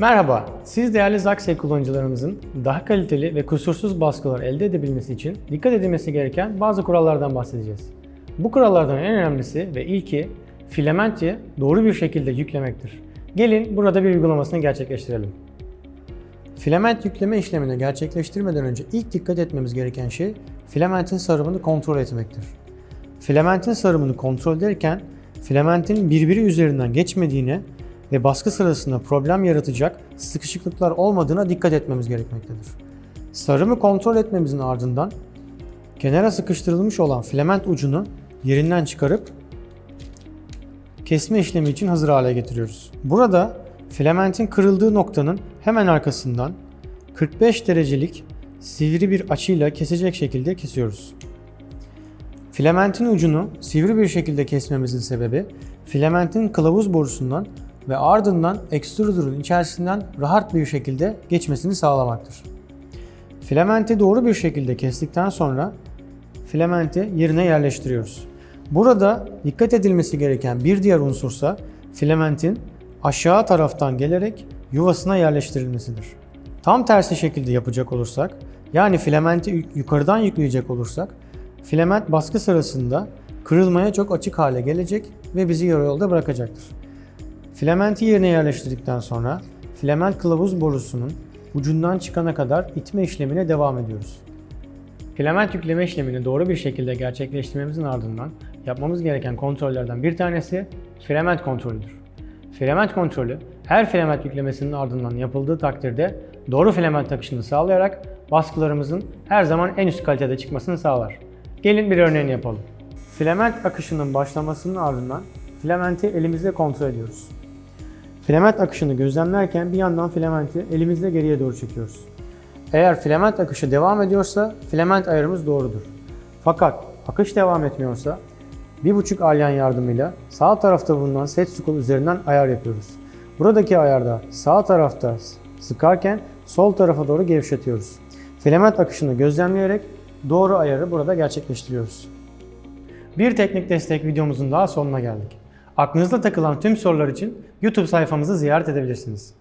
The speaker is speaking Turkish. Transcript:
Merhaba, siz değerli Zaxxay kullanıcılarımızın daha kaliteli ve kusursuz baskılar elde edebilmesi için dikkat edilmesi gereken bazı kurallardan bahsedeceğiz. Bu kurallardan en önemlisi ve ilki filamenti doğru bir şekilde yüklemektir. Gelin burada bir uygulamasını gerçekleştirelim. Filament yükleme işlemini gerçekleştirmeden önce ilk dikkat etmemiz gereken şey filamentin sarımını kontrol etmektir. Filamentin sarımını kontrol ederken filamentin birbiri üzerinden geçmediğine ve baskı sırasında problem yaratacak sıkışıklıklar olmadığına dikkat etmemiz gerekmektedir. Sarımı kontrol etmemizin ardından kenara sıkıştırılmış olan filament ucunu yerinden çıkarıp kesme işlemi için hazır hale getiriyoruz. Burada filamentin kırıldığı noktanın hemen arkasından 45 derecelik sivri bir açıyla kesecek şekilde kesiyoruz. Filamentin ucunu sivri bir şekilde kesmemizin sebebi filamentin kılavuz borusundan ve ardından extruder'ın içerisinden rahat bir şekilde geçmesini sağlamaktır. Filamenti doğru bir şekilde kestikten sonra filamenti yerine yerleştiriyoruz. Burada dikkat edilmesi gereken bir diğer unsursa filamentin aşağı taraftan gelerek yuvasına yerleştirilmesidir. Tam tersi şekilde yapacak olursak, yani filamenti yukarıdan yükleyecek olursak, filament baskı sırasında kırılmaya çok açık hale gelecek ve bizi yarı yolda bırakacaktır. Filamenti yerine yerleştirdikten sonra filament kılavuz borusunun ucundan çıkana kadar itme işlemine devam ediyoruz. Filament yükleme işlemini doğru bir şekilde gerçekleştirmemizin ardından yapmamız gereken kontrollerden bir tanesi filament kontrolüdür. Filament kontrolü her filament yüklemesinin ardından yapıldığı takdirde doğru filament akışını sağlayarak baskılarımızın her zaman en üst kalitede çıkmasını sağlar. Gelin bir örneğini yapalım. Filament akışının başlamasının ardından filamenti elimizle kontrol ediyoruz. Filament akışını gözlemlerken bir yandan filamenti elimizle geriye doğru çekiyoruz. Eğer filament akışı devam ediyorsa filament ayarımız doğrudur. Fakat akış devam etmiyorsa 1.5 alyan yardımıyla sağ tarafta bulunan set scroll üzerinden ayar yapıyoruz. Buradaki ayarda sağ tarafta sıkarken sol tarafa doğru gevşetiyoruz. Filament akışını gözlemleyerek doğru ayarı burada gerçekleştiriyoruz. Bir teknik destek videomuzun daha sonuna geldik. Aklınızda takılan tüm sorular için YouTube sayfamızı ziyaret edebilirsiniz.